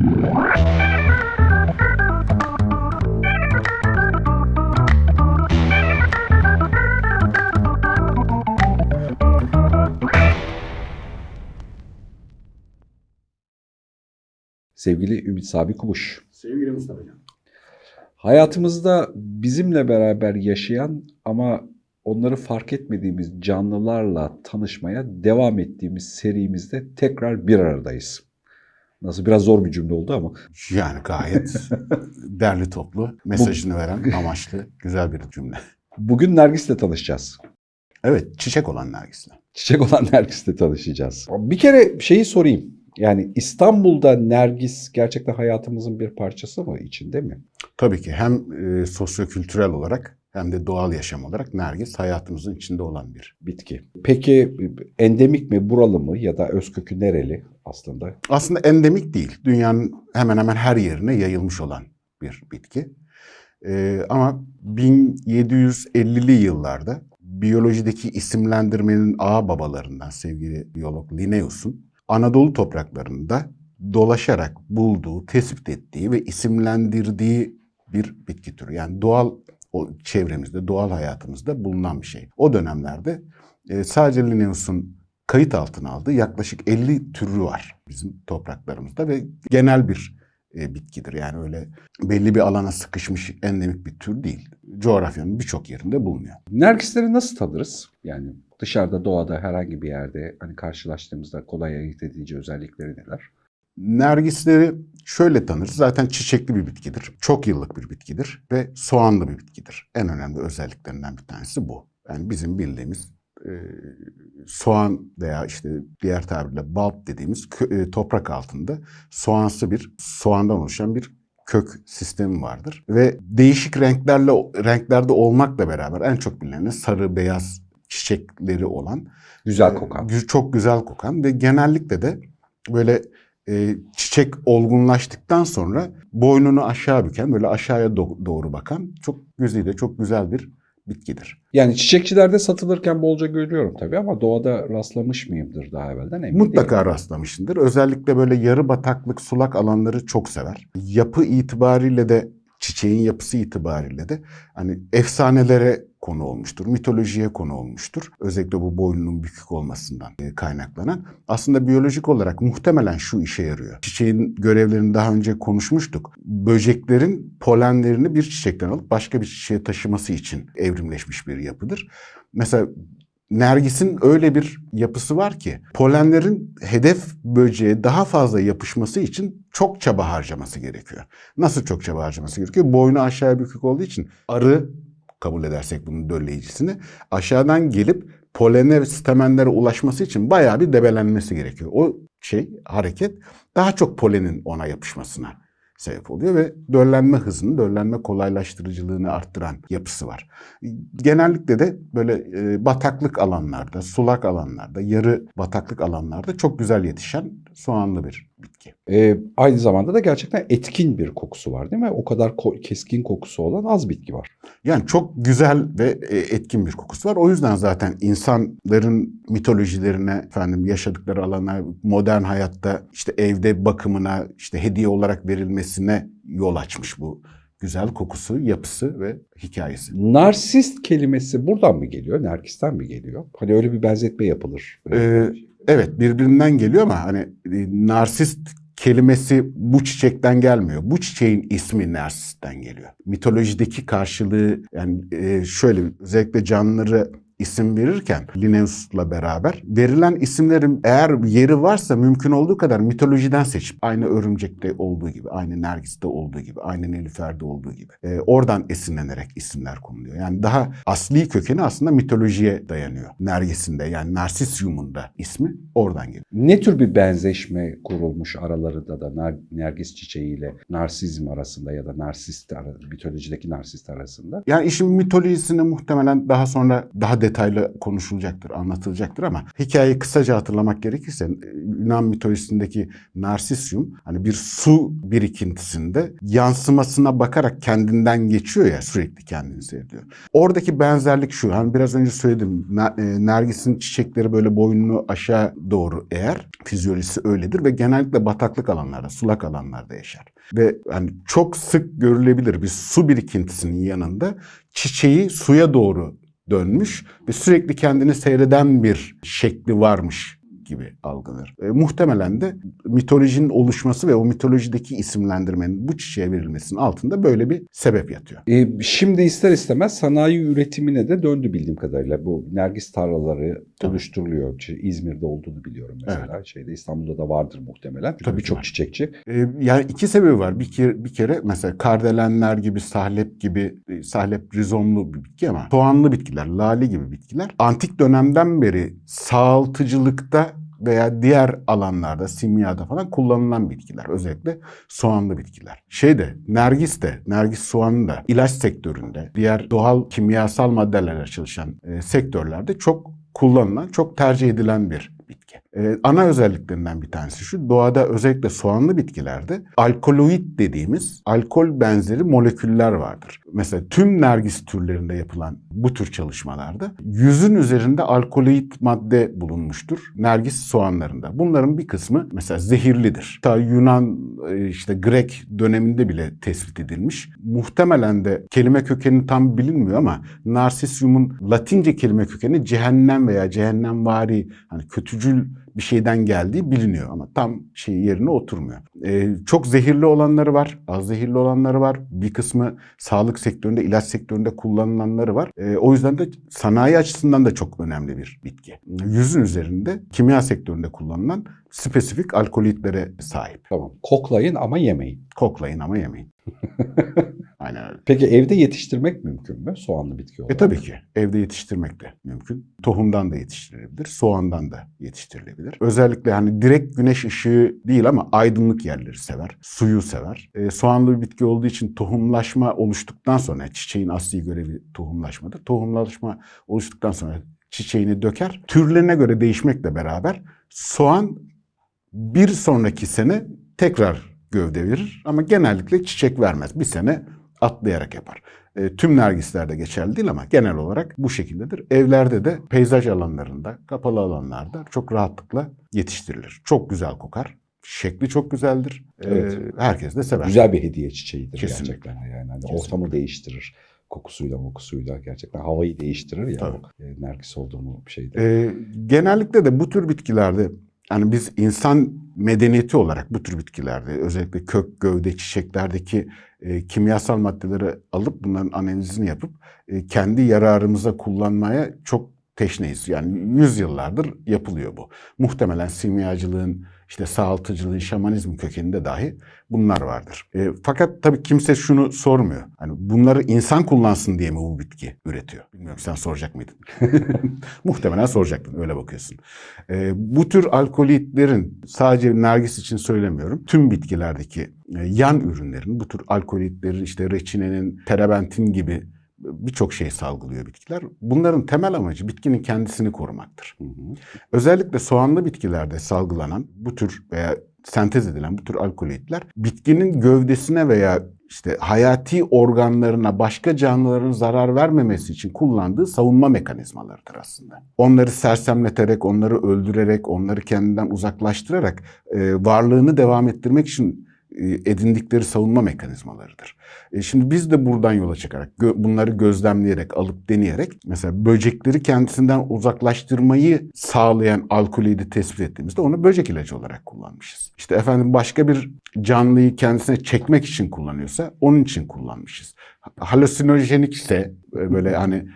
Sevgili Ümit Sabi Kubuş. Sevgili Mustafa Can. Hayatımızda bizimle beraber yaşayan ama onları fark etmediğimiz canlılarla tanışmaya devam ettiğimiz serimizde tekrar bir aradayız. Nasıl biraz zor bir cümle oldu ama. Yani gayet derli toplu, mesajını veren amaçlı güzel bir cümle. Bugün Nergis'le tanışacağız. Evet, çiçek olan Nergis'le. Çiçek olan Nergis'le tanışacağız. Bir kere şeyi sorayım. Yani İstanbul'da Nergis gerçekten hayatımızın bir parçası mı içinde mi? Tabii ki hem e, sosyokültürel olarak hem de doğal yaşam olarak Nergis hayatımızın içinde olan bir. Bitki. Peki endemik mi, buralı mı ya da özkökü nereli aslında? Aslında endemik değil. Dünyanın hemen hemen her yerine yayılmış olan bir bitki. E, ama 1750'li yıllarda biyolojideki isimlendirmenin ağ babalarından sevgili biyolog Linnaeus'un Anadolu topraklarında dolaşarak bulduğu, tespit ettiği ve isimlendirdiği bir bitki türü. Yani doğal o çevremizde, doğal hayatımızda bulunan bir şey. O dönemlerde e, sadece Linnaeus'un kayıt altına aldığı yaklaşık 50 türü var bizim topraklarımızda ve genel bir e, bitkidir. Yani öyle belli bir alana sıkışmış endemik bir tür değil. Coğrafyanın birçok yerinde bulunuyor. Nergisleri nasıl tanırız? Yani dışarıda doğada herhangi bir yerde hani karşılaştığımızda kolay ayırt edici özellikleri neler? Nergisleri şöyle tanırız. Zaten çiçekli bir bitkidir. Çok yıllık bir bitkidir ve soğanlı bir bitkidir. En önemli özelliklerinden bir tanesi bu. Yani bizim bildiğimiz e, soğan veya işte diğer tabirle bulb dediğimiz e, toprak altında soğansı bir soğandan oluşan bir kök sistemi vardır ve değişik renklerle renklerde olmakla beraber en çok bilinen sarı beyaz çiçekleri olan Güzel kokan. gü- çok güzel kokan ve genellikle de böyle e, çiçek olgunlaştıktan sonra boynunu aşağı büken böyle aşağıya do- doğru bakan çok güzide çok güzel bir bitkidir. Yani çiçekçilerde satılırken bolca görüyorum tabii ama doğada rastlamış mıyımdır daha evvelden emin Mutlaka değilim. rastlamışsındır. Özellikle böyle yarı bataklık sulak alanları çok sever. Yapı itibariyle de çiçeğin yapısı itibariyle de hani efsanelere konu olmuştur, mitolojiye konu olmuştur. Özellikle bu boynunun bükük olmasından e, kaynaklanan. Aslında biyolojik olarak muhtemelen şu işe yarıyor. Çiçeğin görevlerini daha önce konuşmuştuk. Böceklerin polenlerini bir çiçekten alıp başka bir çiçeğe taşıması için evrimleşmiş bir yapıdır. Mesela Nergis'in öyle bir yapısı var ki polenlerin hedef böceğe daha fazla yapışması için çok çaba harcaması gerekiyor. Nasıl çok çaba harcaması gerekiyor? Boynu aşağıya bükük olduğu için arı kabul edersek bunun dölleyicisini aşağıdan gelip polene ve stamenlere ulaşması için bayağı bir debelenmesi gerekiyor. O şey hareket daha çok polenin ona yapışmasına sebep oluyor ve döllenme hızını, döllenme kolaylaştırıcılığını arttıran yapısı var. Genellikle de böyle e, bataklık alanlarda, sulak alanlarda, yarı bataklık alanlarda çok güzel yetişen soğanlı bir bitki. Ee, aynı zamanda da gerçekten etkin bir kokusu var değil mi? O kadar ko- keskin kokusu olan az bitki var. Yani çok güzel ve e, etkin bir kokusu var. O yüzden zaten insanların mitolojilerine, efendim yaşadıkları alana, modern hayatta işte evde bakımına, işte hediye olarak verilmesine yol açmış bu güzel kokusu, yapısı ve hikayesi. Narsist kelimesi buradan mı geliyor? Nergis'ten mi geliyor? Hani öyle bir benzetme yapılır. Ee, evet birbirinden geliyor ama hani e, narsist kelimesi bu çiçekten gelmiyor. Bu çiçeğin ismi narsistten geliyor. Mitolojideki karşılığı yani e, şöyle özellikle canlıları isim verirken Linnaeus'la beraber verilen isimlerin eğer yeri varsa mümkün olduğu kadar mitolojiden seçip aynı örümcekte olduğu gibi, aynı nergiste olduğu gibi, aynı nilüferde olduğu gibi e, oradan esinlenerek isimler konuluyor. Yani daha asli kökeni aslında mitolojiye dayanıyor. Nergisinde yani Narsisyum'un da ismi oradan geliyor. Ne tür bir benzeşme kurulmuş aralarında da nar- nergis çiçeğiyle narsizm arasında ya da narsist mitolojideki narsist arasında? Yani işin mitolojisini muhtemelen daha sonra daha detaylı konuşulacaktır, anlatılacaktır ama hikayeyi kısaca hatırlamak gerekirse Yunan mitolojisindeki Narsisyum hani bir su birikintisinde yansımasına bakarak kendinden geçiyor ya sürekli kendini seyrediyor. Oradaki benzerlik şu hani biraz önce söyledim e, Nergis'in çiçekleri böyle boynunu aşağı doğru eğer fizyolojisi öyledir ve genellikle bataklık alanlarda, sulak alanlarda yaşar. Ve hani çok sık görülebilir bir su birikintisinin yanında çiçeği suya doğru dönmüş ve sürekli kendini seyreden bir şekli varmış gibi algılanır. E, muhtemelen de mitolojinin oluşması ve o mitolojideki isimlendirmenin bu çiçeğe verilmesinin altında böyle bir sebep yatıyor. E, şimdi ister istemez sanayi üretimine de döndü bildiğim kadarıyla. Bu nergis tarlaları Tabii. oluşturuluyor. İşte İzmir'de olduğunu biliyorum mesela. Şeyde İstanbul'da da vardır muhtemelen. Tabii Birçok çiçekçi. E, yani iki sebebi var. Bir kere, bir kere mesela kardelenler gibi, sahlep gibi, e, sahlep rizomlu bir bitki ama soğanlı bitkiler, lale gibi bitkiler antik dönemden beri sağaltıcılıkta veya diğer alanlarda, simyada falan kullanılan bitkiler. Özellikle soğanlı bitkiler. Şeyde, nergis de, nergis soğanı da ilaç sektöründe, diğer doğal kimyasal maddelerle çalışan e, sektörlerde çok kullanılan, çok tercih edilen bir bitki. Ee, ana özelliklerinden bir tanesi şu, doğada özellikle soğanlı bitkilerde alkaloid dediğimiz alkol benzeri moleküller vardır. Mesela tüm nergis türlerinde yapılan bu tür çalışmalarda yüzün üzerinde alkaloid madde bulunmuştur nergis soğanlarında. Bunların bir kısmı mesela zehirlidir. Ta Yunan e, işte Grek döneminde bile tespit edilmiş. Muhtemelen de kelime kökeni tam bilinmiyor ama Narsisyum'un Latince kelime kökeni cehennem veya cehennemvari hani kötücül bir şeyden geldiği biliniyor ama tam şey yerine oturmuyor. Ee, çok zehirli olanları var, az zehirli olanları var. Bir kısmı sağlık sektöründe, ilaç sektöründe kullanılanları var. Ee, o yüzden de sanayi açısından da çok önemli bir bitki. Yüzün üzerinde kimya sektöründe kullanılan spesifik alkolitlere sahip. Tamam. Koklayın ama yemeyin. Koklayın ama yemeyin. Aynen öyle. Peki evde yetiştirmek mümkün mü soğanlı bitki E olarak? tabii ki evde yetiştirmek de mümkün. Tohumdan da yetiştirilebilir, soğandan da yetiştirilebilir. Özellikle hani direkt güneş ışığı değil ama aydınlık yerleri sever, suyu sever. E, soğanlı bir bitki olduğu için tohumlaşma oluştuktan sonra çiçeğin asli görevi tohumlaşmadır. Tohumlaşma oluştuktan sonra çiçeğini döker. Türlerine göre değişmekle beraber soğan bir sonraki sene tekrar gövde verir ama genellikle çiçek vermez. Bir sene atlayarak yapar. E, tüm nergislerde geçerli değil ama genel olarak bu şekildedir. Evlerde de peyzaj alanlarında, kapalı alanlarda çok rahatlıkla yetiştirilir. Çok güzel kokar. Şekli çok güzeldir. E, Evet. herkes de sever. Güzel bir hediye çiçeğidir Kesinlikle. gerçekten. Yani hani Kesinlikle. ortamı değiştirir. Kokusuyla mokusuyla gerçekten havayı değiştirir ya. Tabii. e, nergis olduğumu bir şeyde. E, genellikle de bu tür bitkilerde yani biz insan medeniyeti olarak bu tür bitkilerde özellikle kök, gövde, çiçeklerdeki e, kimyasal maddeleri alıp bunların analizini yapıp e, kendi yararımıza kullanmaya çok teşneyiz. Yani yüzyıllardır yapılıyor bu. Muhtemelen simyacılığın, işte sağaltıcılığın, şamanizm kökeninde dahi bunlar vardır. E, fakat tabii kimse şunu sormuyor. Hani bunları insan kullansın diye mi bu bitki üretiyor? Bilmiyorum sen soracak mıydın? Muhtemelen soracaktın öyle bakıyorsun. E, bu tür alkolitlerin sadece nergis için söylemiyorum. Tüm bitkilerdeki e, yan ürünlerin bu tür alkolitlerin işte reçinenin, terebentin gibi birçok şey salgılıyor bitkiler. Bunların temel amacı bitkinin kendisini korumaktır. Hı hı. Özellikle soğanlı bitkilerde salgılanan bu tür veya sentez edilen bu tür alkolitler bitkinin gövdesine veya işte hayati organlarına başka canlıların zarar vermemesi için kullandığı savunma mekanizmalarıdır aslında. Onları sersemleterek, onları öldürerek, onları kendinden uzaklaştırarak e, varlığını devam ettirmek için edindikleri savunma mekanizmalarıdır. E, şimdi biz de buradan yola çıkarak bunları gözlemleyerek, alıp deneyerek mesela böcekleri kendisinden uzaklaştırmayı sağlayan alkolüyü tespit ettiğimizde onu böcek ilacı olarak kullanmışız. İşte efendim başka bir canlıyı kendisine çekmek için kullanıyorsa onun için kullanmışız. Halüsinojenik ise e, böyle hani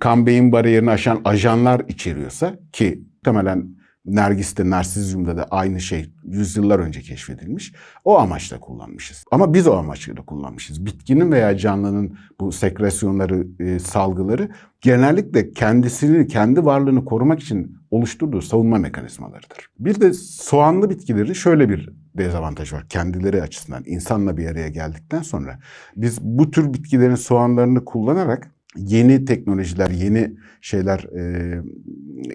kan beyin bariyerini aşan ajanlar içeriyorsa ki muhtemelen Nergis'te, Narsizyum'da da aynı şey yüzyıllar önce keşfedilmiş. O amaçla kullanmışız. Ama biz o amaçla kullanmışız. Bitkinin veya canlının bu sekresyonları, e, salgıları genellikle kendisini, kendi varlığını korumak için oluşturduğu savunma mekanizmalarıdır. Bir de soğanlı bitkileri şöyle bir dezavantaj var kendileri açısından. insanla bir araya geldikten sonra biz bu tür bitkilerin soğanlarını kullanarak yeni teknolojiler, yeni şeyler, e,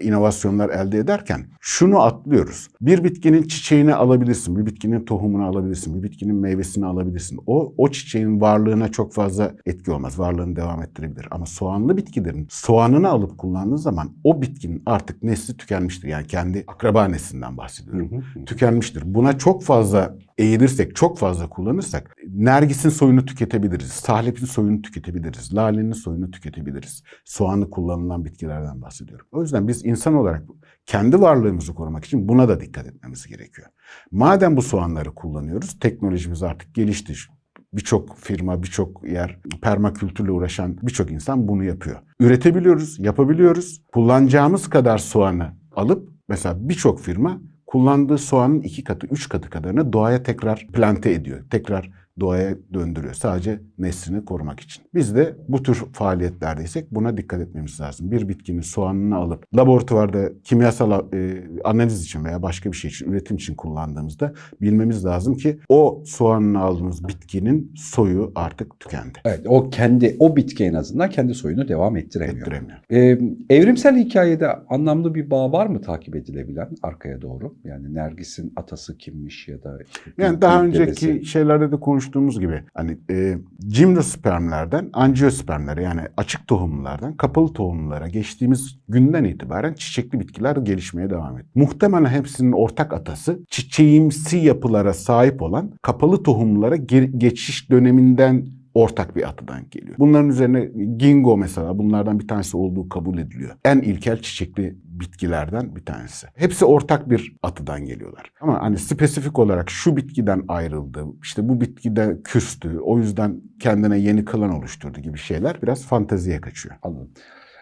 inovasyonlar elde ederken şunu atlıyoruz. Bir bitkinin çiçeğini alabilirsin, bir bitkinin tohumunu alabilirsin, bir bitkinin meyvesini alabilirsin. O, o çiçeğin varlığına çok fazla etki olmaz. Varlığını devam ettirebilir. Ama soğanlı bitkilerin soğanını alıp kullandığın zaman o bitkinin artık nesli tükenmiştir. Yani kendi akraba neslinden bahsediyorum. Tükenmiştir. Buna çok fazla eğilirsek, çok fazla kullanırsak nergisin soyunu tüketebiliriz. Sahlepin soyunu tüketebiliriz. Lalenin soyunu tüketebiliriz. Soğanlı kullanılan bitkilerden bahsediyorum. O yüzden biz insan olarak kendi varlığımızı korumak için buna da dikkat etmemiz gerekiyor. Madem bu soğanları kullanıyoruz, teknolojimiz artık gelişti. Birçok firma, birçok yer, permakültürle uğraşan birçok insan bunu yapıyor. Üretebiliyoruz, yapabiliyoruz. Kullanacağımız kadar soğanı alıp mesela birçok firma kullandığı soğanın iki katı, üç katı kadarını doğaya tekrar plante ediyor. Tekrar doğaya döndürüyor. Sadece neslini korumak için. Biz de bu tür faaliyetlerdeysek buna dikkat etmemiz lazım. Bir bitkinin soğanını alıp laboratuvarda kimyasal e, analiz için veya başka bir şey için, üretim için kullandığımızda bilmemiz lazım ki o soğanını aldığımız bitkinin soyu artık tükendi. Evet, o kendi o bitki en azından kendi soyunu devam ettiremiyor. Ettiremiyor. Ee, evrimsel hikayede anlamlı bir bağ var mı takip edilebilen arkaya doğru? Yani Nergis'in atası kimmiş ya da işte Yani daha önceki dedesi. şeylerde de konuştuğumuz gibi hani e, cimnospermlerden angiospermlere yani açık tohumlulardan kapalı tohumlulara geçtiğimiz günden itibaren çiçekli bitkiler gelişmeye devam etti. Muhtemelen hepsinin ortak atası çiçeğimsi yapılara sahip olan kapalı tohumlulara ge- geçiş döneminden ortak bir atıdan geliyor. Bunların üzerine gingo mesela bunlardan bir tanesi olduğu kabul ediliyor. En ilkel çiçekli bitkilerden bir tanesi. Hepsi ortak bir atıdan geliyorlar. Ama hani spesifik olarak şu bitkiden ayrıldı, işte bu bitkide küstü, o yüzden kendine yeni klan oluşturdu gibi şeyler biraz fanteziye kaçıyor. Anladım.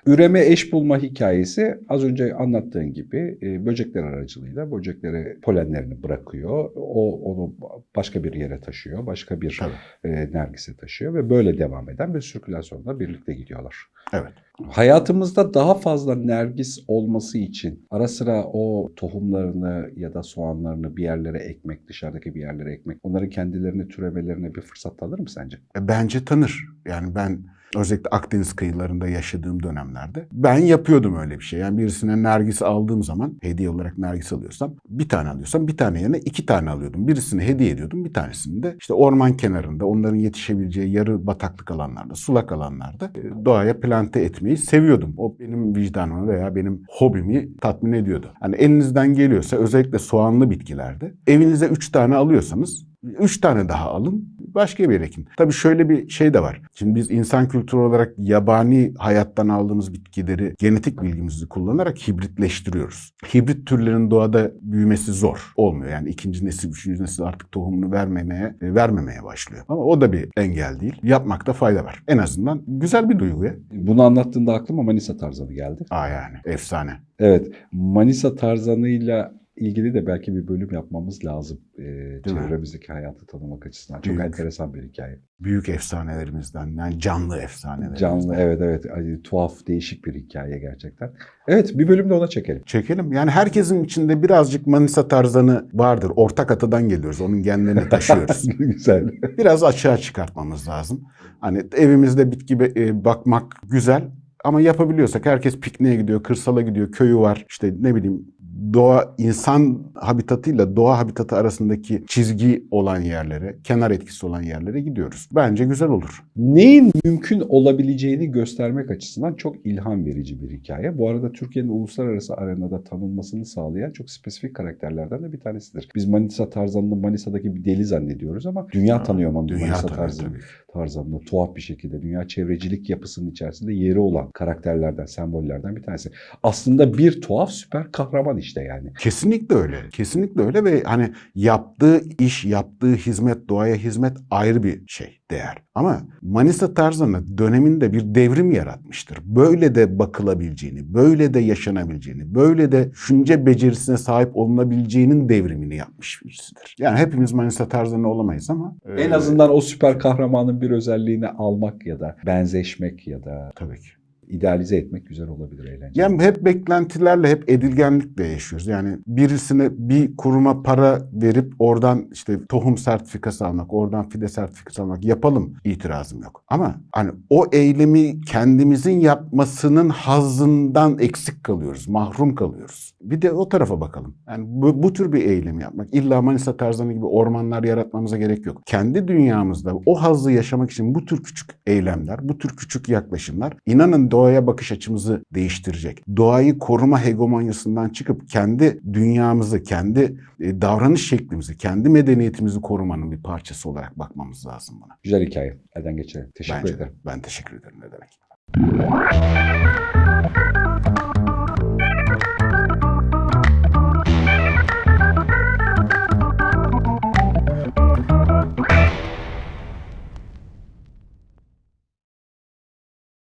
Üreme eş bulma hikayesi az önce anlattığın gibi e, böcekler aracılığıyla böceklere polenlerini bırakıyor. O onu başka bir yere taşıyor, başka bir Tabii. e, nergise taşıyor ve böyle devam eden bir sirkülasyonda birlikte gidiyorlar. Evet. Hayatımızda daha fazla nergis olması için ara sıra o tohumlarını ya da soğanlarını bir yerlere ekmek, dışarıdaki bir yerlere ekmek, onların kendilerini türemelerine bir fırsat tanır mı sence? E, Bence tanır. Yani ben özellikle Akdeniz kıyılarında yaşadığım dönemlerde ben yapıyordum öyle bir şey. Yani birisine nergis aldığım zaman hediye olarak nergis alıyorsam bir tane alıyorsam bir tane yerine iki tane alıyordum. Birisini hediye ediyordum bir tanesini de işte orman kenarında onların yetişebileceği yarı bataklık alanlarda sulak alanlarda e, doğaya plante etmeyi seviyordum. O benim vicdanımı veya benim hobimi tatmin ediyordu. Hani elinizden geliyorsa özellikle soğanlı bitkilerde evinize üç tane alıyorsanız Üç tane daha alın, başka bir ekin. Tabii şöyle bir şey de var. Şimdi biz insan kültürü olarak yabani hayattan aldığımız bitkileri genetik bilgimizi kullanarak hibritleştiriyoruz. Hibrit türlerin doğada büyümesi zor. Olmuyor. Yani ikinci nesil, üçüncü nesil artık tohumunu vermemeye, e, vermemeye başlıyor. Ama o da bir engel değil. Yapmakta fayda var. En azından güzel bir duygu ya. Bunu anlattığında aklıma Manisa Tarzanı geldi. Aa yani efsane. Evet, Manisa Tarzanı'yla ilgili de belki bir bölüm yapmamız lazım. Mi? çevremizdeki hayatı tanımak açısından. Çok Büyük. enteresan bir hikaye. Büyük efsanelerimizden yani canlı efsanelerimizden. Canlı, evet evet. Hani, tuhaf, değişik bir hikaye gerçekten. Evet, bir bölüm de ona çekelim. Çekelim. Yani herkesin içinde birazcık Manisa tarzanı vardır. Ortak atadan geliyoruz. Onun genlerini taşıyoruz. Güzel. Biraz açığa çıkartmamız lazım. Hani evimizde bitki e, bakmak güzel ama yapabiliyorsak herkes pikniğe gidiyor, kırsala gidiyor, köyü var. İşte ne bileyim doğa insan habitatıyla doğa habitatı arasındaki çizgi olan yerlere, kenar etkisi olan yerlere gidiyoruz. Bence güzel olur. Neyin mümkün olabileceğini göstermek açısından çok ilham verici bir hikaye. Bu arada Türkiye'nin uluslararası arenada tanınmasını sağlayan çok spesifik karakterlerden de bir tanesidir. Biz Manisa Tarzan'ını Manisa'daki bir deli zannediyoruz ama dünya tanıyor Manisa Dünya tanıyor Tarzan'ı. Tarzan'da tuhaf bir şekilde dünya çevrecilik yapısının içerisinde yeri olan karakterlerden, sembollerden bir tanesi. Aslında bir tuhaf süper kahraman işte yani. Kesinlikle öyle. Kesinlikle öyle ve hani yaptığı iş, yaptığı hizmet, doğaya hizmet ayrı bir şey, değer. Ama Manisa Tarzanı döneminde bir devrim yaratmıştır. Böyle de bakılabileceğini, böyle de yaşanabileceğini, böyle de düşünce becerisine sahip olunabileceğinin devrimini yapmış birisidir. Yani hepimiz Manisa Tarzanı olamayız ama... En e, azından o süper kahramanın bir özelliğini almak ya da benzeşmek ya da Tabii ki. İdealize etmek güzel olabilir eğlenceli. Yani hep beklentilerle, hep edilgenlikle yaşıyoruz. Yani birisine bir kuruma para verip oradan işte tohum sertifikası almak, oradan fide sertifikası almak yapalım itirazım yok. Ama hani o eylemi kendimizin yapmasının hazzından eksik kalıyoruz, mahrum kalıyoruz. Bir de o tarafa bakalım. Yani bu, bu tür bir eylem yapmak. İlla Manisa Tarzanı gibi ormanlar yaratmamıza gerek yok. Kendi dünyamızda o hazzı yaşamak için bu tür küçük eylemler, bu tür küçük yaklaşımlar inanın doğaya bakış açımızı değiştirecek. Doğayı koruma hegemonyasından çıkıp kendi dünyamızı, kendi e, davranış şeklimizi, kendi medeniyetimizi korumanın bir parçası olarak bakmamız lazım buna. Güzel hikaye. Elden geçirelim. Teşekkür Bence de. ederim. Ben teşekkür ederim ne demek.